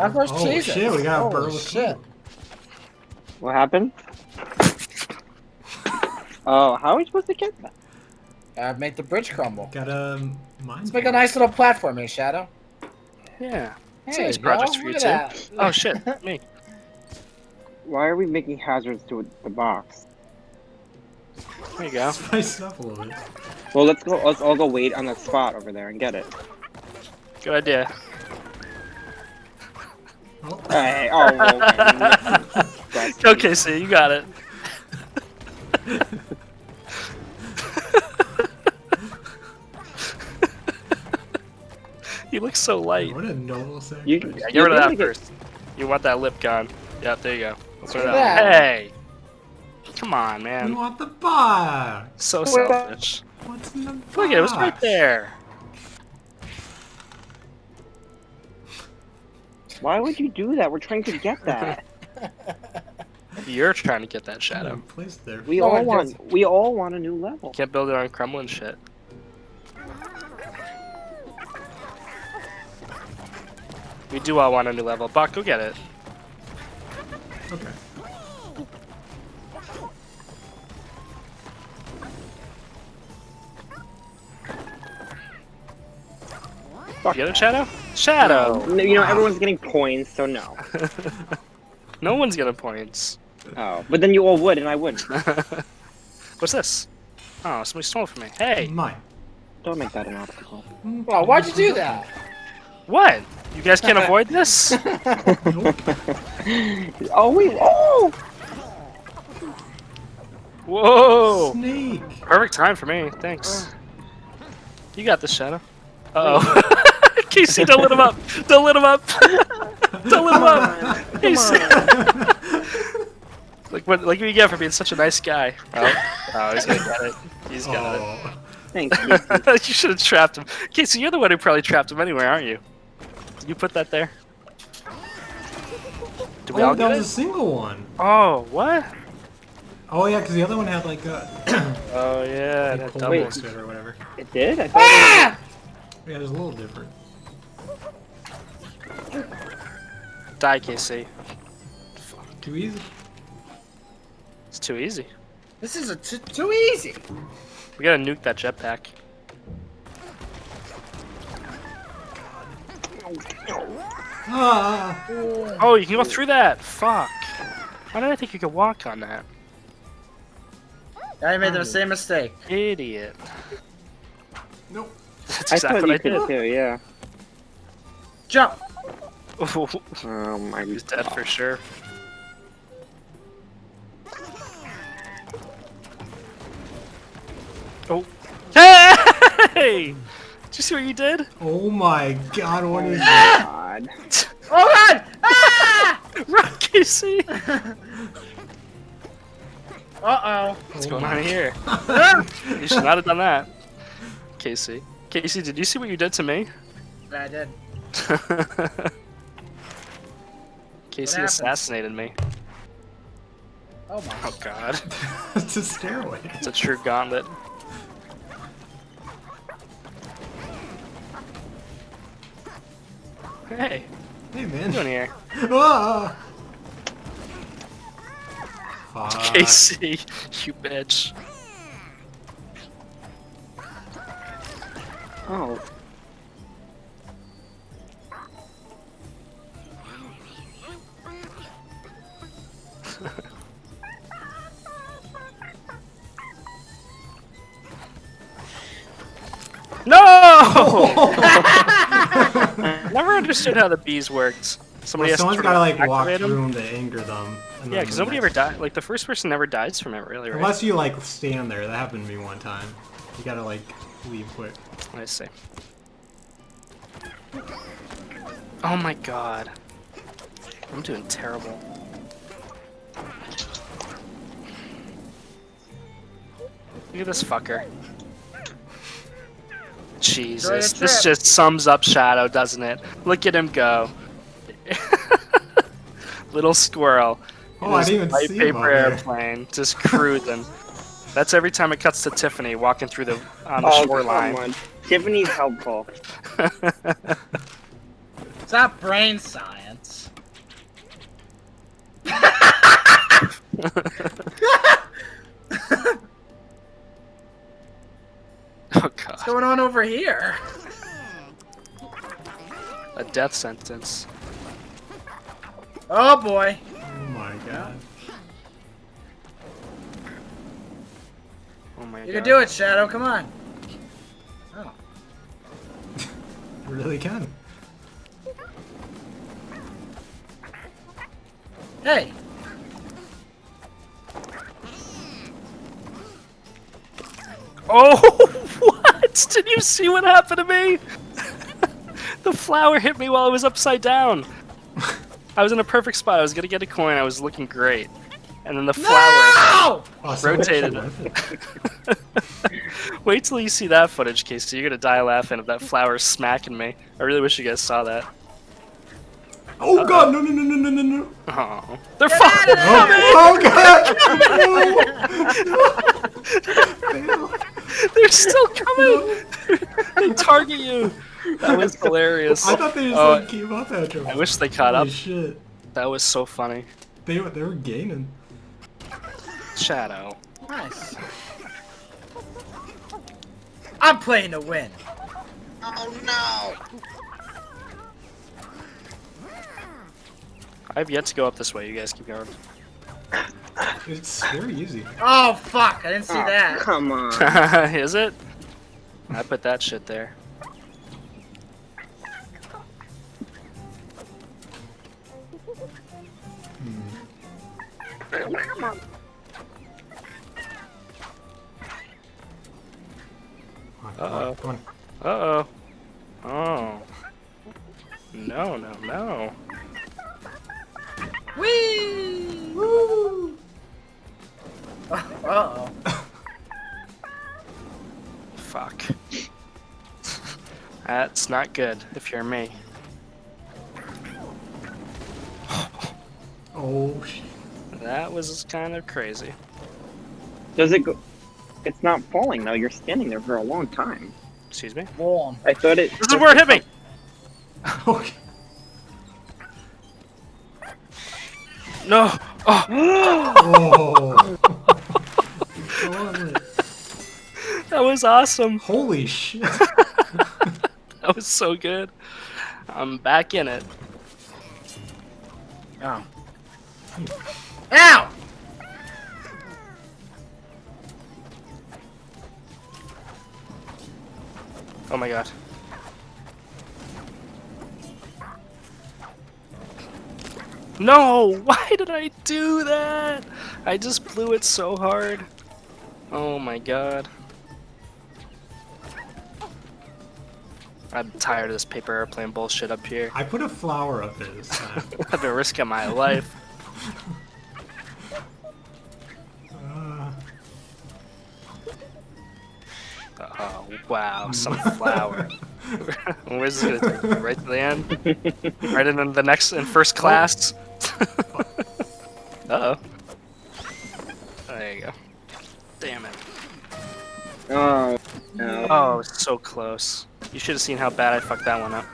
That's our Oh Jesus. shit, we got a Holy burrow with shit. two. What happened? Oh, how are we supposed to get that? Uh, make the bridge crumble. Got a mine. Let's make a nice little platform here, Shadow. Yeah. It's Hey, a nice project for you look too. at that. Oh shit, me. Why are we making hazards to the box? There you go. Spice up a little bit. Well, let's go. Let's all go wait on that spot over there and get it. Good idea. Oh, Hey, oh, okay. That's- Okay, so you got it. you look so light. what a noble sacrifice. You, Yeah, get you rid of that really get- first. You want that lip gone. Yeah, there you go. Let's Look rid at of that. that. Hey! Come on, man. You want the box? So Where- selfish. What's in the box? Look, at it was right there. Why would you do that? We're trying to get that. You're trying to get that shadow. Shadow. Placed there. We No all one want. We all want a new level. Can't build it on crumbling shit. We do all want a new level. Buck, go get it. Okay. You get it, Shadow? Shadow! No, you know everyone's getting points, so no. No one's getting points. Oh, but then you all would, and I wouldn't. What's this? Oh, somebody stole it from me. Hey! Mine. Don't make that an obstacle. Well, why'd you do that? What? You guys can't avoid this? Nope. Oh wait! Oh! Whoa! Snake. Perfect time for me. Thanks. You got this, Shadow. Uh oh. Casey, don't let him up! Don't let him up! don't let him up! Casey! like what? Like what you get for being such a nice guy. Oh, oh he's gonna get it. He's got it. Oh. Thank you. you should have trapped him. Casey, you're the one who probably trapped him anyway, aren't you? Did you put that there? Did we Oh, all that get was a single one. Oh, what? Oh yeah, because the other one had like a Oh yeah, that cold double. Wait. next it or whatever. It did. I thought. Ah! Yeah, it was a little different. Die, Casey. Too easy. It's too easy. This is a t too easy. We gotta nuke that jetpack. Ah. Oh, you can go through that. Fuck. Why did I think you could walk on that? I made the same mistake. Idiot. Nope. That's I exactly thought what I could did. too. Yeah. Jump. Oh my. He's dead for sure. Oh. Hey! Did you see what you did? Oh my god, what is God. Oh god! Ah! Run, Casey! Uh-oh. What's Oh going my- on here? oh. You should not have done that. Casey. Casey, did you see what you did to me? Yeah, I did. Casey assassinated me. Oh my. Oh god. it's a stairway. It's a true gauntlet. Hey, Hey what are you doing here? Ah. Fuck. Casey, you bitch. Oh. No! Oh! Never understood how the bees worked. Somebody Well, has someone's to gotta like walk activate 'em? through them to anger them. and Yeah, because nobody ever died. Like the first person never dies from it, really, right? Unless you like stand there. That happened to me one time. You gotta like leave quick. I see. Oh my god. I'm doing terrible. Look at this fucker. Jesus, this just sums up Shadow, doesn't it? Look at him go. Little squirrel. Oh, I didn't even white see him paper out there. airplane, just cruising. That's every time it cuts to Tiffany walking through the on the Oh, shoreline. come. Tiffany's helpful. It's not brain science. Oh god. What's going on over here? A death sentence. Oh boy. Oh my god. Oh my You god. can do it, Shadow. Come on. Oh. You really can. Hey. Oh, what? Did you see what happened to me? the flower hit me while I was upside down. I was in a perfect spot. I was gonna get a coin. I was looking great, and then the flower. No! Oh, Rotated actually it. worth it. Wait till you see that footage, Casey. You're gonna die laughing at that flower smacking me. I really wish you guys saw that. Oh god, no, no, no, no, no, no, no. Oh, they're fucking. Oh, oh god! No! They're still coming. they target you. That was hilarious. I thought they just Oh, like keep up at you. I wish they caught Holy up. shit. That was so funny. They, were- they were gaining. Shadow. Nice. I'm playing to win. Oh no! I've yet to go up this way. You guys keep going. It's very easy. Oh fuck! I didn't see Oh, that. Come on. Is it? I put that shit there. Come Uh-oh. Uh oh. Oh. No, no, no. Whee! Woo! Uh oh. Fuck. That's not good if you're me. Oh shit. That was kind of crazy. Does it go? It's not falling though. You're standing there for a long time. Excuse me? Warm. I thought it. This is where it hit me! Okay. No! Oh! Oh. Go. That was awesome! Holy shit. That was so good. I'm back in it. Oh. Ow! Oh my god. No! Why did I do that? I just blew it so hard. Oh my god. I'm tired of this paper airplane bullshit up here. I put a flower up there this time. I've been risking my life. Uh, Oh wow, some flower. Where's this gonna take me? Right to the end? Right in the next in first class? uh oh. There you go. Damn it. Oh no. Oh, so close. You should have seen how bad I fucked that one up.